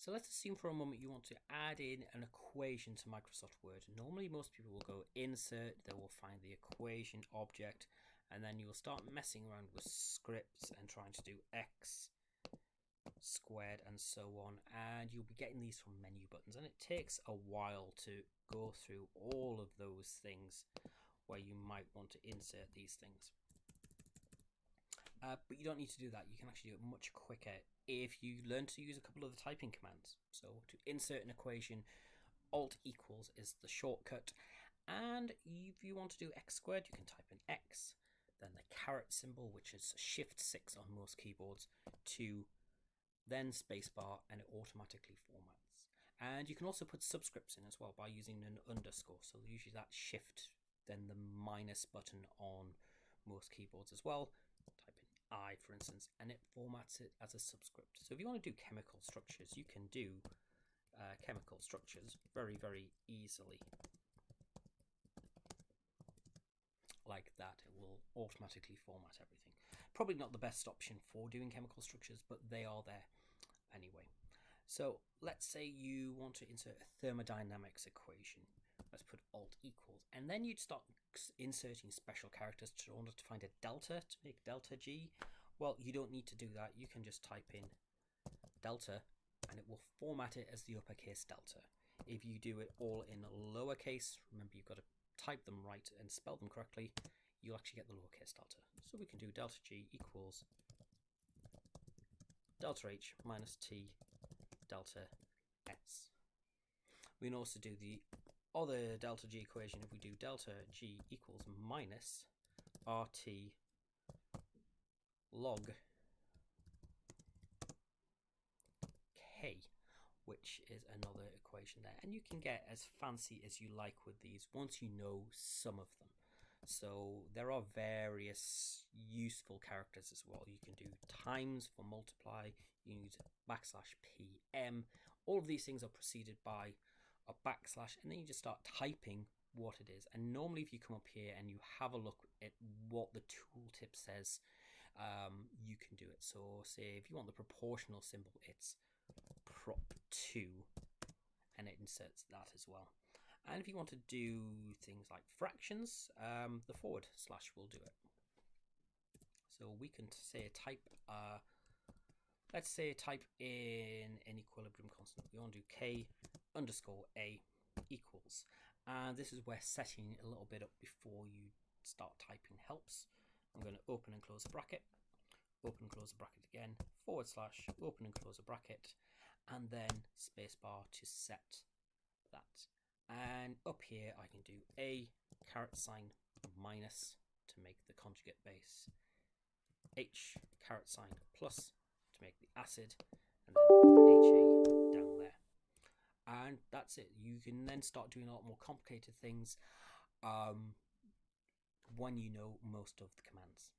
So let's assume for a moment you want to add in an equation to Microsoft Word. Normally most people will go insert, they will find the equation object, and then you'll start messing around with scripts and trying to do x squared and so on and you'll be getting these from menu buttons and it takes a while to go through all of those things where you might want to insert these things uh, but you don't need to do that you can actually do it much quicker if you learn to use a couple of the typing commands so to insert an equation alt equals is the shortcut and if you want to do x squared you can type in x then the caret symbol which is shift 6 on most keyboards to then spacebar, and it automatically formats. And you can also put subscripts in as well by using an underscore. So usually that shift, then the minus button on most keyboards as well. I, for instance, and it formats it as a subscript. So if you want to do chemical structures, you can do uh, chemical structures very, very easily. Like that, it will automatically format everything. Probably not the best option for doing chemical structures, but they are there anyway. So let's say you want to insert a thermodynamics equation. Let's put alt equals, and then you'd start inserting special characters in order to find a delta to make delta G. Well, you don't need to do that. You can just type in delta and it will format it as the uppercase delta. If you do it all in lowercase, remember you've got to type them right and spell them correctly, you'll actually get the lowercase delta. So we can do delta G equals delta H minus T delta S. We can also do the other delta G equation if we do delta G equals minus RT log K which is another equation there and you can get as fancy as you like with these once you know some of them so there are various useful characters as well. You can do times for multiply, you use backslash PM. All of these things are preceded by a backslash and then you just start typing what it is. And normally if you come up here and you have a look at what the tooltip says, um, you can do it. So say if you want the proportional symbol, it's prop 2 and it inserts that as well. And if you want to do things like fractions, um, the forward slash will do it. So we can say type, uh, let's say type in an equilibrium constant. We want to do k underscore a equals. And this is where setting a little bit up before you start typing helps. I'm going to open and close a bracket, open and close a bracket again, forward slash, open and close a bracket, and then spacebar to set that. And up here, I can do a caret sign minus to make the conjugate base, H caret sign plus to make the acid, and then HA. And that's it. You can then start doing a lot more complicated things um, when you know most of the commands.